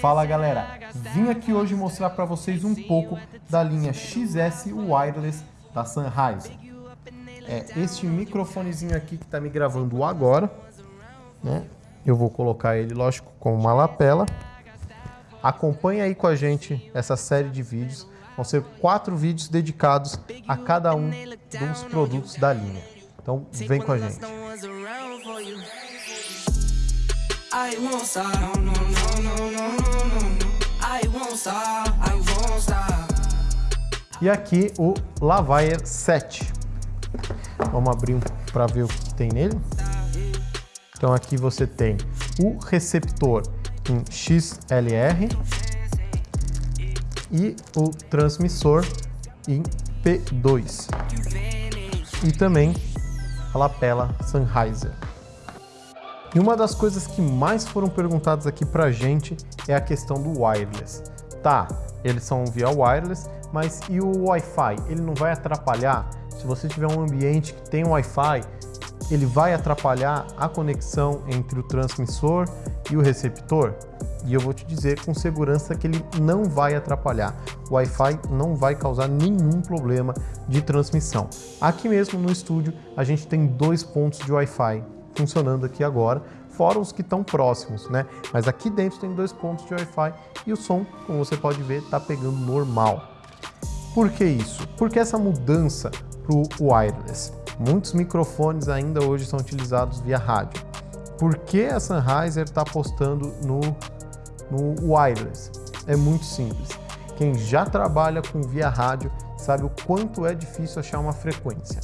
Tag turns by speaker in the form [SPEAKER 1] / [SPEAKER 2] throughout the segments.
[SPEAKER 1] Fala galera, vim aqui hoje mostrar para vocês um pouco da linha XS Wireless da Sennheiser. É este microfonezinho aqui que está me gravando agora, né? Eu vou colocar ele, lógico, com uma lapela. Acompanhe aí com a gente essa série de vídeos. Vão ser quatro vídeos dedicados a cada um dos produtos da linha. Então vem com a gente. I won't. E aqui o Lavalier 7. Vamos abrir um para ver o que tem nele. Então aqui você tem o receptor em XLR e o transmissor em P2 e também a lapela Sennheiser. E uma das coisas que mais foram perguntadas aqui pra gente é a questão do wireless. Tá, eles são via wireless, mas e o Wi-Fi? Ele não vai atrapalhar? Se você tiver um ambiente que tem Wi-Fi, ele vai atrapalhar a conexão entre o transmissor e o receptor? E eu vou te dizer com segurança que ele não vai atrapalhar. O Wi-Fi não vai causar nenhum problema de transmissão. Aqui mesmo no estúdio a gente tem dois pontos de Wi-Fi funcionando aqui agora, fora os que estão próximos, né? Mas aqui dentro tem dois pontos de Wi-Fi e o som, como você pode ver, está pegando normal. Por que isso? Porque essa mudança para o wireless? Muitos microfones ainda hoje são utilizados via rádio. Por que a Sennheiser está apostando no, no wireless? É muito simples. Quem já trabalha com via rádio sabe o quanto é difícil achar uma frequência.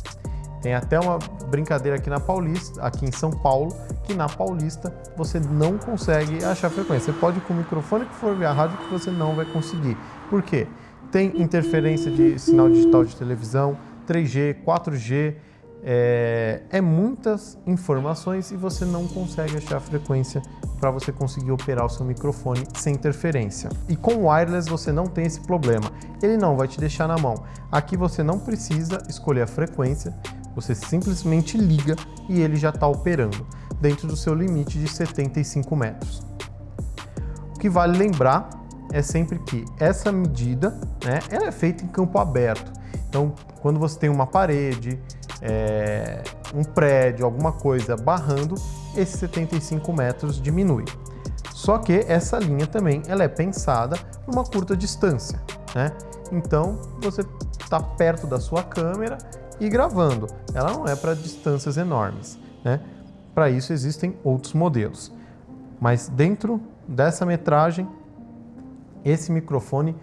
[SPEAKER 1] Tem até uma brincadeira aqui na Paulista, aqui em São Paulo, que na Paulista você não consegue achar frequência. Você pode ir com o microfone que for via rádio que você não vai conseguir. Por quê? Tem interferência de sinal digital de televisão, 3G, 4G, é, é, muitas informações e você não consegue achar a frequência para você conseguir operar o seu microfone sem interferência. E com o wireless você não tem esse problema, ele não vai te deixar na mão. Aqui você não precisa escolher a frequência, você simplesmente liga e ele já está operando, dentro do seu limite de 75 metros. O que vale lembrar é sempre que essa medida né, ela é feita em campo aberto. Então, quando você tem uma parede, é, um prédio, alguma coisa barrando, esses 75 metros diminui. Só que essa linha também ela é pensada numa curta distância. Né? Então, você está perto da sua câmera e gravando. Ela não é para distâncias enormes. Né? Para isso existem outros modelos. Mas dentro dessa metragem, esse microfone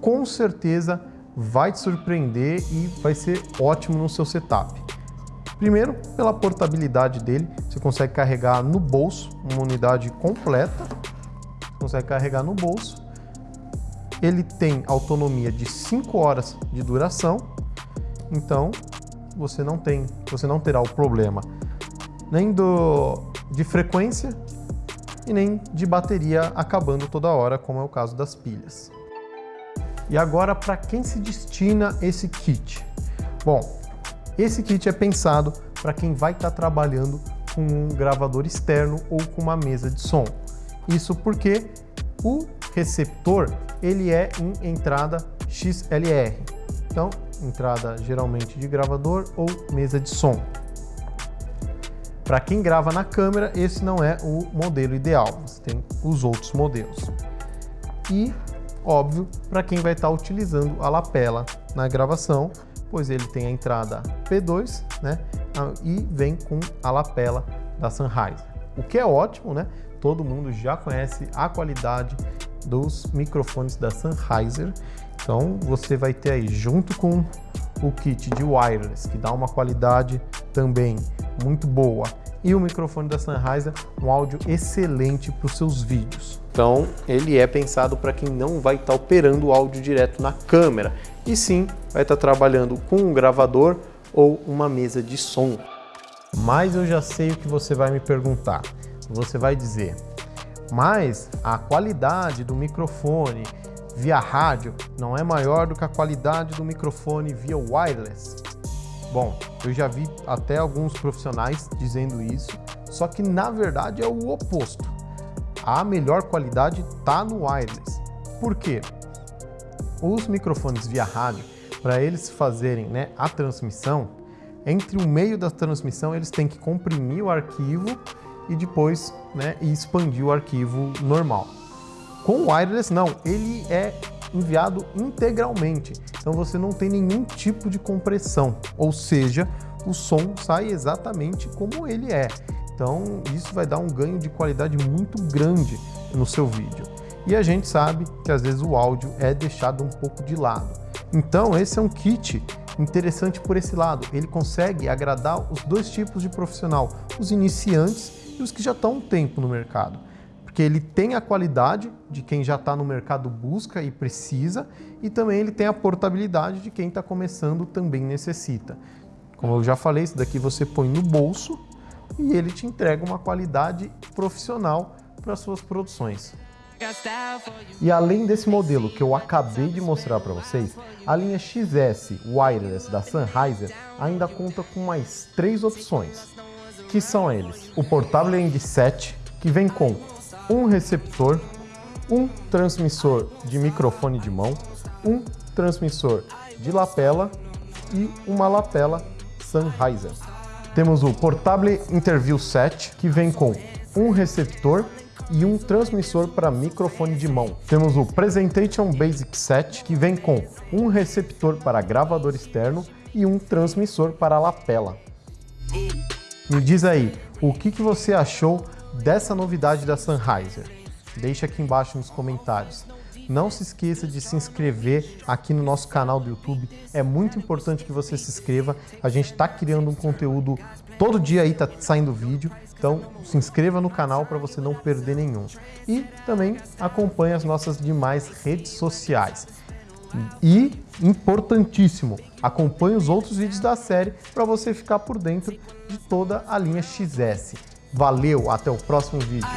[SPEAKER 1] com certeza vai te surpreender e vai ser ótimo no seu setup. Primeiro, pela portabilidade dele, você consegue carregar no bolso, uma unidade completa, consegue carregar no bolso. Ele tem autonomia de 5 horas de duração, então você não tem, você não terá o problema nem do, de frequência e nem de bateria acabando toda hora, como é o caso das pilhas. E agora, para quem se destina esse kit? Bom, esse kit é pensado para quem vai estar tá trabalhando com um gravador externo ou com uma mesa de som. Isso porque o receptor ele é em entrada XLR. Então, entrada geralmente de gravador ou mesa de som. Para quem grava na câmera, esse não é o modelo ideal, você tem os outros modelos. E, óbvio, para quem vai estar tá utilizando a lapela na gravação, pois ele tem a entrada P2 né, e vem com a lapela da Sennheiser. O que é ótimo, né? Todo mundo já conhece a qualidade dos microfones da Sennheiser então você vai ter aí junto com o kit de wireless, que dá uma qualidade também muito boa, e o microfone da Sennheiser, um áudio excelente para os seus vídeos. Então ele é pensado para quem não vai estar tá operando o áudio direto na câmera, e sim vai estar tá trabalhando com um gravador ou uma mesa de som. Mas eu já sei o que você vai me perguntar. Você vai dizer, mas a qualidade do microfone via rádio não é maior do que a qualidade do microfone via wireless? Bom, eu já vi até alguns profissionais dizendo isso, só que na verdade é o oposto. a melhor qualidade está no wireless. Por quê? Os microfones via rádio, para eles fazerem né, a transmissão, entre o meio da transmissão eles têm que comprimir o arquivo e depois né, expandir o arquivo normal. Com o wireless não, ele é enviado integralmente, então você não tem nenhum tipo de compressão, ou seja, o som sai exatamente como ele é. Então isso vai dar um ganho de qualidade muito grande no seu vídeo. E a gente sabe que às vezes o áudio é deixado um pouco de lado. Então esse é um kit interessante por esse lado. Ele consegue agradar os dois tipos de profissional, os iniciantes e os que já estão um tempo no mercado. Porque ele tem a qualidade de quem já está no mercado busca e precisa, e também ele tem a portabilidade de quem está começando também necessita. Como eu já falei, isso daqui você põe no bolso e ele te entrega uma qualidade profissional para suas produções. E além desse modelo que eu acabei de mostrar para vocês, a linha XS Wireless da Sennheiser ainda conta com mais três opções, que são eles. O Portable End 7, que vem com um receptor, um transmissor de microfone de mão, um transmissor de lapela e uma lapela Sennheiser. Temos o Portable Interview 7, que vem com um receptor e um transmissor para microfone de mão. Temos o Presentation Basic 7, que vem com um receptor para gravador externo e um transmissor para lapela. Me diz aí, o que, que você achou dessa novidade da Sennheiser? Deixa aqui embaixo nos comentários. Não se esqueça de se inscrever aqui no nosso canal do YouTube. É muito importante que você se inscreva. A gente está criando um conteúdo todo dia aí, tá saindo vídeo. Então se inscreva no canal para você não perder nenhum. E também acompanhe as nossas demais redes sociais. E, importantíssimo, acompanhe os outros vídeos da série para você ficar por dentro de toda a linha XS. Valeu, até o próximo vídeo.